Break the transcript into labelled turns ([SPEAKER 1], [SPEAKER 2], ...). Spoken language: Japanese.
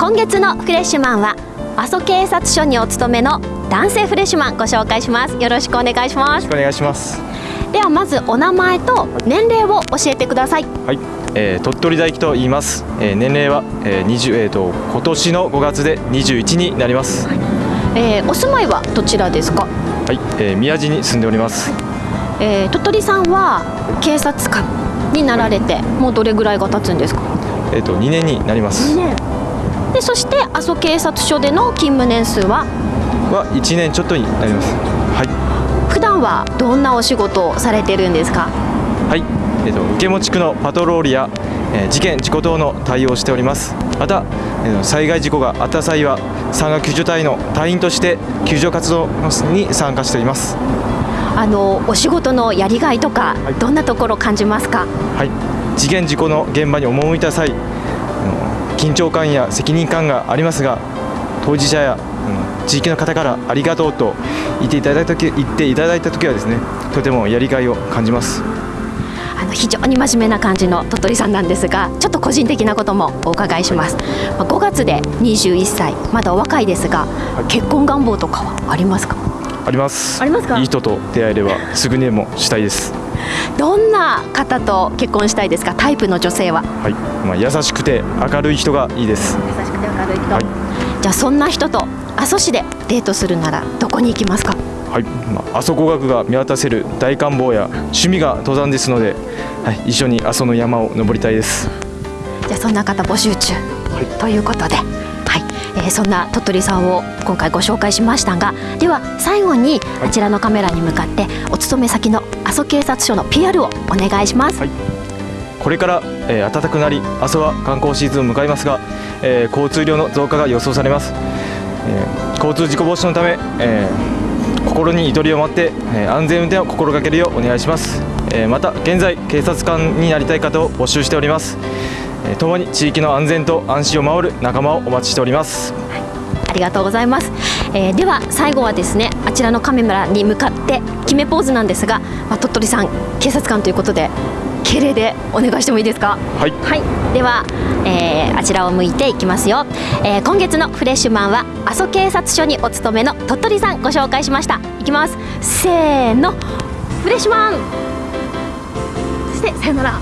[SPEAKER 1] 今月のフレッシュマンは阿蘇警察署にお勤めの男性フレッシュマンご紹介します。よろしくお願いします。
[SPEAKER 2] お願いします。
[SPEAKER 1] ではまずお名前と年齢を教えてください。
[SPEAKER 2] はい、えー、鳥取大輝と言います、えー、年齢は、えー、20えー、と今年の5月で21になります。はい、
[SPEAKER 1] えー、お住まいはどちらですか？
[SPEAKER 2] はい、えー、宮地に住んでおります、
[SPEAKER 1] えー、鳥取さんは警察官になられてもうどれぐらいが経つんですか？
[SPEAKER 2] えっ、ー、と2年になります。
[SPEAKER 1] 2年でそして阿蘇警察署での勤務年数は？
[SPEAKER 2] は1年ちょっとになります。はい。
[SPEAKER 1] 普段はどんなお仕事をされてるんですか？
[SPEAKER 2] はい、えーと、受持地区のパトロールや、えー、事件事故等の対応をしております。また、えー、災害事故があった際は山岳救助隊の隊員として救助活動に参加しております。
[SPEAKER 1] あのお仕事のやりがいとか、はい、どんなところ感じますか？
[SPEAKER 2] はい。事件事故の現場に赴いた際緊張感や責任感がありますが当事者や、うん、地域の方からありがとうと言っていただいた時言っていただいた時はですねとてもやりがいを感じます。
[SPEAKER 1] あの非常に真面目な感じの鳥取さんなんですがちょっと個人的なこともお伺いします、はい、5月で21歳まだお若いですが、はい、結婚願望とかはありますか？
[SPEAKER 2] あります。
[SPEAKER 1] ありますか？
[SPEAKER 2] いい人と出会えればすぐにでもしたいです
[SPEAKER 1] どんな方と結婚したいですか？タイプの女性は。
[SPEAKER 2] はい、まあ、優しくて明るい人がいいです。
[SPEAKER 1] 優しくて明るい人、はい、じゃあそんな人と阿蘇市でデートするならどこに行きますか？
[SPEAKER 2] はい、まあ、阿蘇語学が見渡せる大観望や趣味が登山ですので、はい、一緒に阿蘇の山を登りたいです。
[SPEAKER 1] じゃあそんな方募集中、はい、ということではい、えー、そんな鳥取さんを今回ご紹介しましたがでは最後にあちらのカメラに向かってお勤め先の阿蘇警察署の PR をお願いします、はい、
[SPEAKER 2] これから、えー、暖かくなり阿蘇は観光シーズンを迎えますが、えー、交通量の増加が予想されます、えー、交通事故防止のため、えー、心にゆとりを持って、えー、安全運転を心がけるようお願いします、えー、また現在警察官になりたい方を募集しております。ともに地域の安全と安心を守る仲間をお待ちしております、
[SPEAKER 1] ありがとうございます、えー、では最後はですねあちらのカメラに向かって決めポーズなんですが、まあ、鳥取さん警察官ということで敬礼でお願いしてもいいですか？
[SPEAKER 2] はい、
[SPEAKER 1] はい、では、えー、あちらを向いていきますよ、えー、今月のフレッシュマンは阿蘇警察署にお勤めの鳥取さんご紹介しました。いきます。せーの。フレッシュマン。そしてさよなら